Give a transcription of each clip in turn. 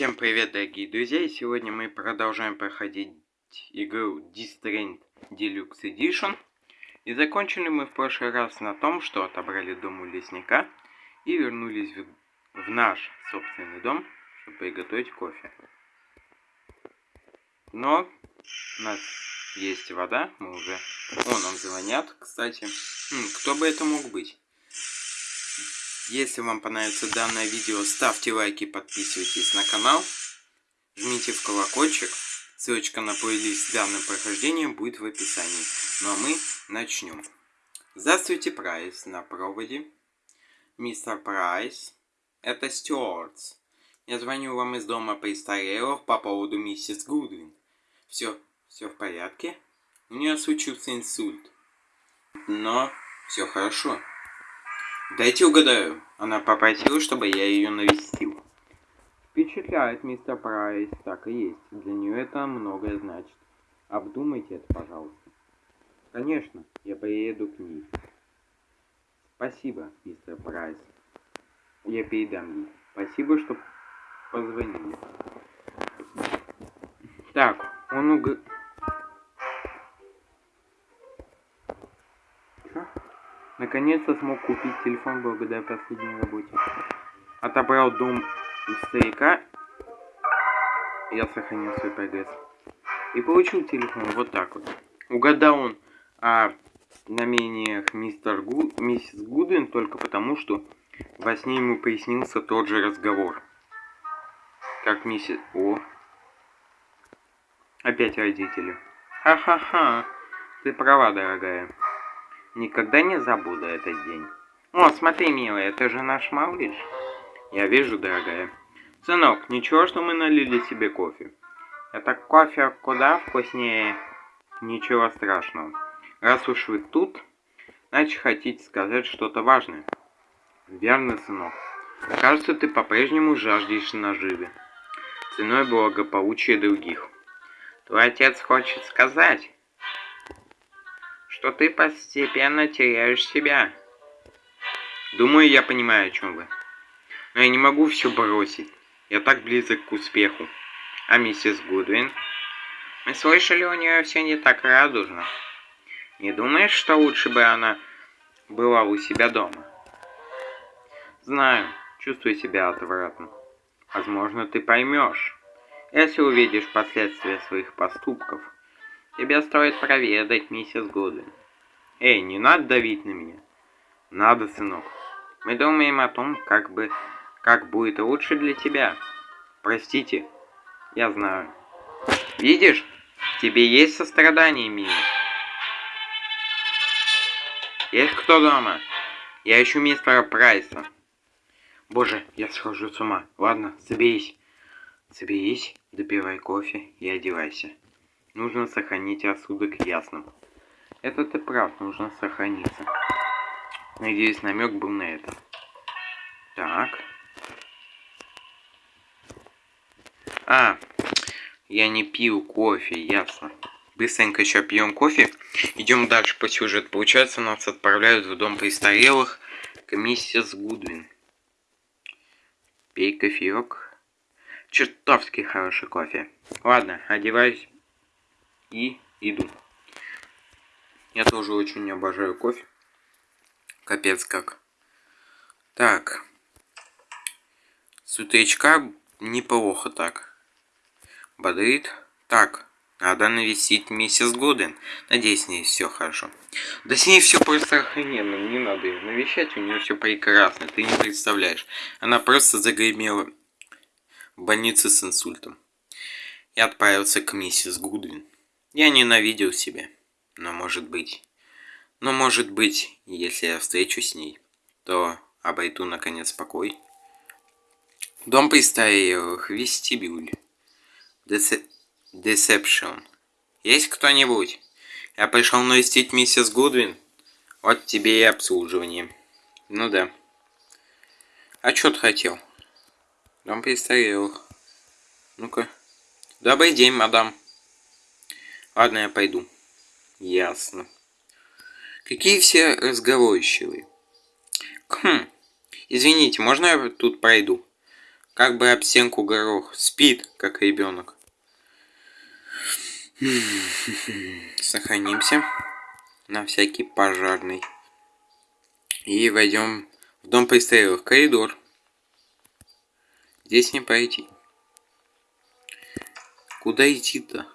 Всем привет, дорогие друзья! Сегодня мы продолжаем проходить игру Distraint Deluxe Edition. И закончили мы в прошлый раз на том, что отобрали дом у лесника и вернулись в, в наш собственный дом, чтобы приготовить кофе. Но у нас есть вода, мы уже... О, нам звонят, кстати. Хм, кто бы это мог быть? Если вам понравится данное видео, ставьте лайки, подписывайтесь на канал, жмите в колокольчик. Ссылочка на плейлист с данным прохождением будет в описании. Ну а мы начнем. Здравствуйте, Прайс, на проводе. Мистер Прайс, это Стюартс. Я звоню вам из дома престарелых по поводу миссис Гудвин. Все, все в порядке? У нее случился инсульт. Но все хорошо. Дайте угадаю. Она попросила, чтобы я ее навестил. Впечатляет, мистер Прайс. Так и есть. Для нее это многое значит. Обдумайте это, пожалуйста. Конечно, я поеду к ней. Спасибо, мистер Прайс. Я передам ей. Спасибо, что позвонили. Так, он уг... Наконец-то смог купить телефон благодаря последней работе. Отобрал дом у старика. Я сохранил свой прогресс. И получил телефон вот так вот. Угадал он о намерениях мистер Гу... миссис Гудвин только потому, что во сне ему пояснился тот же разговор. Как миссис... О! Опять родители. Ха-ха-ха! Ты права, дорогая. Никогда не забуду этот день. О, смотри, милая, это же наш малыш. Я вижу, дорогая. Сынок, ничего, что мы налили себе кофе. Это кофе куда вкуснее. Ничего страшного. Раз уж вы тут, значит хотите сказать что-то важное. Верно, сынок. Кажется, ты по-прежнему жаждешь наживы. Ценой благополучия других. Твой отец хочет сказать, что ты постепенно теряешь себя. Думаю, я понимаю, о чем вы. Но я не могу все бросить. Я так близок к успеху. А миссис Гудвин? Мы слышали, у нее все не так радужно. Не думаешь, что лучше бы она была у себя дома? Знаю, чувствую себя отвратно. Возможно, ты поймешь, если увидишь последствия своих поступков. Тебе стоит проведать миссис Гудвин. Эй, не надо давить на меня. Надо, сынок. Мы думаем о том, как бы... Как будет лучше для тебя. Простите. Я знаю. Видишь? Тебе есть сострадание, милый. Есть кто дома? Я ищу мистера Прайса. Боже, я схожу с ума. Ладно, соберись. Соберись, допивай кофе и одевайся. Нужно сохранить рассудок ясным. Это ты прав, нужно сохраниться. Надеюсь, намек был на это. Так. А, я не пил кофе, ясно. Быстренько еще пьем кофе. Идем дальше по сюжету. Получается, нас отправляют в дом престарелых к миссис Гудвин. Пей кофеек. Чертовски хороший кофе. Ладно, одеваюсь и иду. Я тоже очень обожаю кофе. Капец как. Так. С утречка неплохо так. Бодрит. Так, надо навестить миссис Годен. Надеюсь, с ней все хорошо. Да с ней все просто охрененно. Не надо ее навещать, у нее все прекрасно. Ты не представляешь. Она просто загремела в больнице с инсультом. Я отправился к миссис Гудвин. Я ненавидел себя. Но может быть... Но может быть, если я встречусь с ней, то обойду наконец покой. Дом престарелых, вестибюль. Десепшн. Есть кто-нибудь? Я пришел навестить миссис Гудвин. Вот тебе и обслуживание. Ну да. А что ты хотел? Дом престарелых. Ну-ка. Добрый день, мадам. Ладно, я пойду. Ясно. Какие все разговорчивые. Хм. Извините, можно я тут пройду? Как бы об стенку горох. Спит, как ребенок. Сохранимся на всякий пожарный. И войдем в дом престарелых. Коридор. Здесь не пройти. Куда идти-то?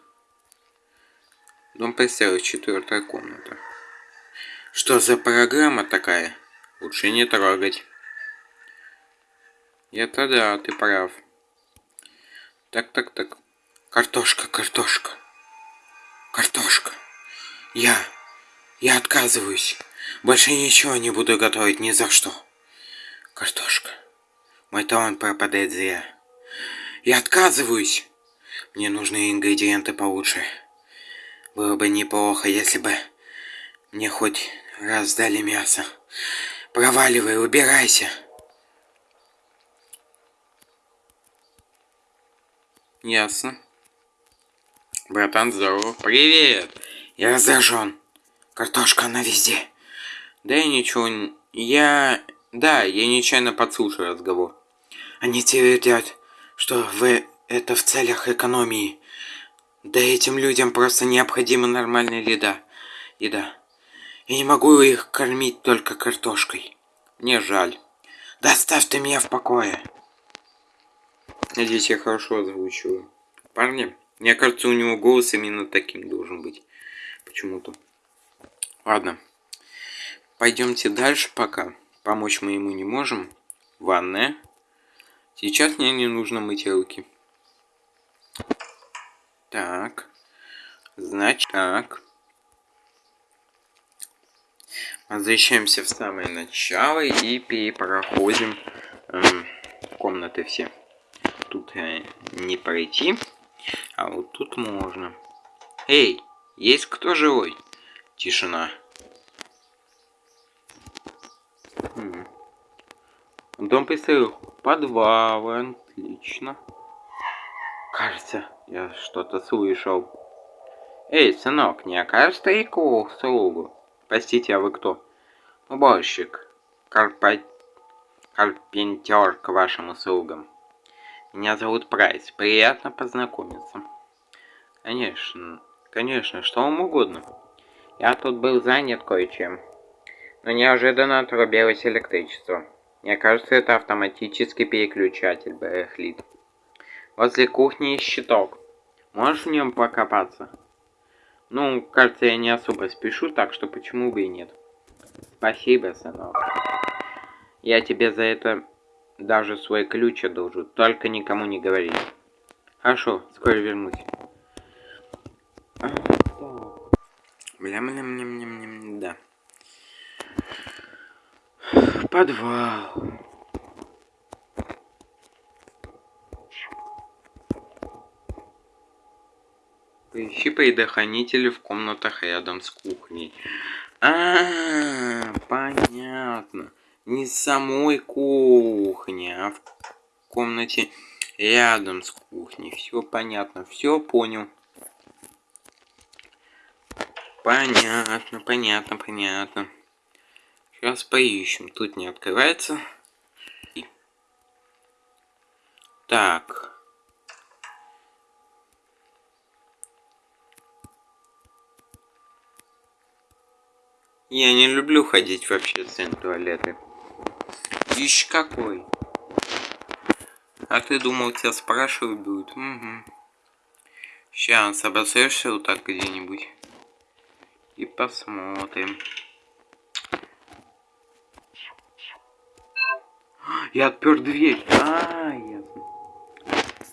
Дом престарелых, четвертая комната. Что за программа такая? Лучше не трогать. Это да, ты прав. Так, так, так. Картошка, картошка. Картошка. Я... Я отказываюсь. Больше ничего не буду готовить ни за что. Картошка. Мой талант пропадает зря. Я отказываюсь. Мне нужны ингредиенты получше. Было бы неплохо, если бы мне хоть раз дали мясо. Проваливай, убирайся. Ясно. Братан, здорово. Привет. Я раздражен. Картошка, она везде. Да я ничего... Я... Да, я нечаянно подслушал разговор. Они твердят, что вы это в целях экономии. Да этим людям просто необходима нормальная еда. Еда. Я не могу их кормить только картошкой. Мне жаль. Да оставь ты меня в покое. Надеюсь, я хорошо озвучиваю. Парни, мне кажется, у него голос именно таким должен быть. Почему-то. Ладно. Пойдемте дальше пока. Помочь мы ему не можем. Ванная. Сейчас мне не нужно мыть руки. Так. Значит, так. Возвращаемся в самое начало и перепроходим эм, комнаты все. Тут э, не пройти, а вот тут можно. Эй, есть кто живой? Тишина. Дом престарелых. Подвал, отлично. Кажется, я что-то слышал. Эй, сынок, не окажешь старику слугу? Простите, а вы кто? Уборщик. Карпа... Карпентер к вашим услугам. Меня зовут Прайс. Приятно познакомиться. Конечно, конечно, что вам угодно. Я тут был занят кое-чем. Но неожиданно отрубилось электричество. Мне кажется, это автоматический переключатель барахлит. Возле кухни есть щиток. Можешь в нем покопаться? Ну, кажется, я не особо спешу, так что почему бы и нет. Спасибо, сынок. Я тебе за это даже свой ключ одолжу, только никому не говори. Хорошо, скоро вернусь. Бля-бля-бля-бля-бля, да. Подвал. Поищи предохранители в комнатах рядом с кухней. А, -а, -а понятно. Не самой кухни, а в комнате рядом с кухней. Все понятно, все понял. Понятно, понятно, понятно. Сейчас поищем. Тут не открывается. Так. Я не люблю ходить в общественные туалеты. Ищ какой. А ты думал, тебя спрашивают будут? Угу. Сейчас обосрешься вот так где-нибудь. И посмотрим. Я отпер дверь. А, ясно.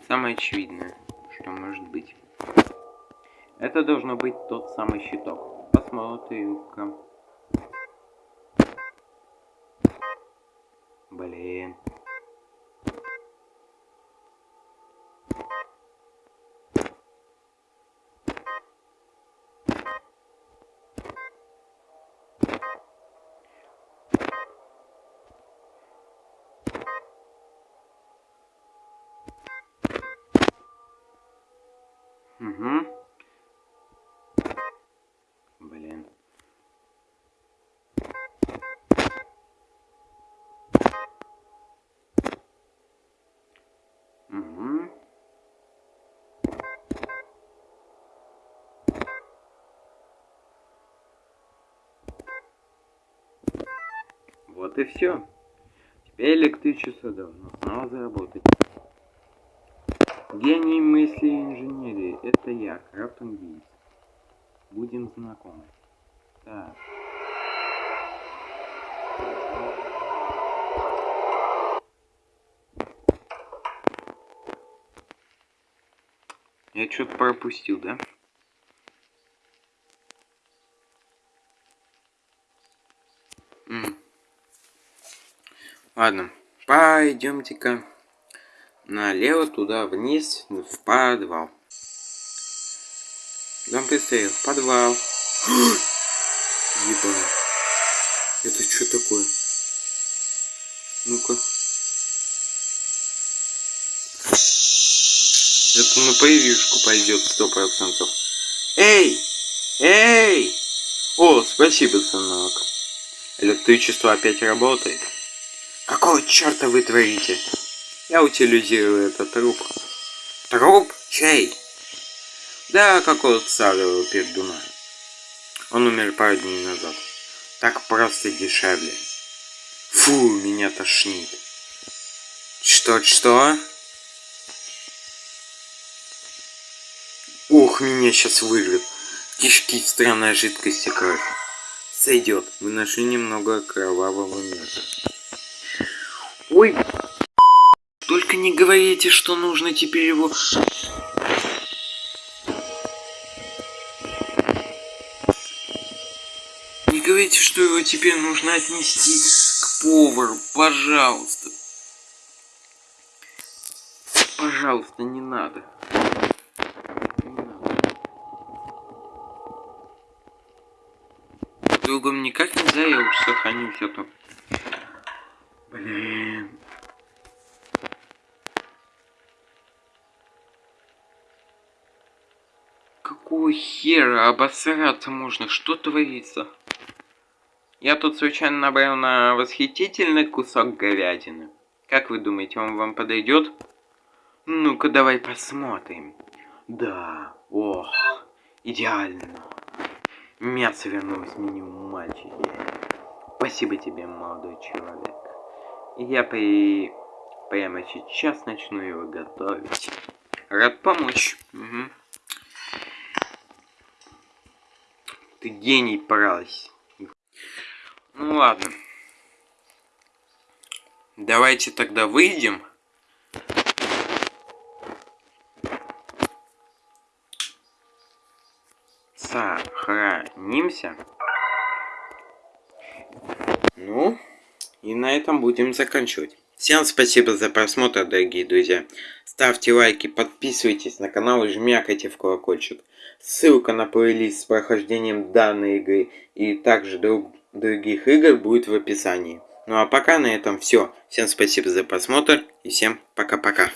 Самое очевидное, что может быть. Это должно быть тот самый щиток. Посмотрим-ка. Блин. Угу. Блин. Вот и все. Теперь электричество должно снова заработать. Гений мысли и инженерии. Это я, Крафтон Гейс. Будем знакомы. Так. Я что-то пропустил, да? Ладно, пойдемте-ка налево туда вниз в подвал. Дом в подвал. Еба. Это что такое? Ну-ка. Это на появишку пойдет сто процентов. Эй! Эй! О, спасибо, сынок. Электричество опять работает. Какого черта вы творите? Я утилизирую этот труп. Труп? Чей? Да, какого-то старого пердуна. Он умер пару дней назад. Так просто дешевле. Фу, меня тошнит. Что, что? Ох, меня сейчас вырвет. Кишки странная жидкость и кровь. Сойдет. Нашли немного кровавого мяса. Ой. Только не говорите, что нужно теперь его... Не говорите, что его теперь нужно отнести к повару. Пожалуйста. Пожалуйста, не надо. другом никак нельзя, я уж сохранился то. Блин. Какого хера обосраться можно? Что творится? Я тут случайно набрал на восхитительный кусок говядины. Как вы думаете, он вам подойдет? Ну-ка, давай посмотрим. Да, ох, идеально. Мясо вернулось меню, мальчики. Спасибо тебе, молодой человек. Я при... прямо сейчас начну его готовить. Рад помочь. Угу. Ты гений, прась. Ну ладно. Давайте тогда выйдем. сохранимся. Ну, и на этом будем заканчивать. Всем спасибо за просмотр, дорогие друзья. Ставьте лайки, подписывайтесь на канал и жмякайте в колокольчик. Ссылка на плейлист с прохождением данной игры и также друг, других игр будет в описании. Ну а пока на этом все. Всем спасибо за просмотр и всем пока-пока.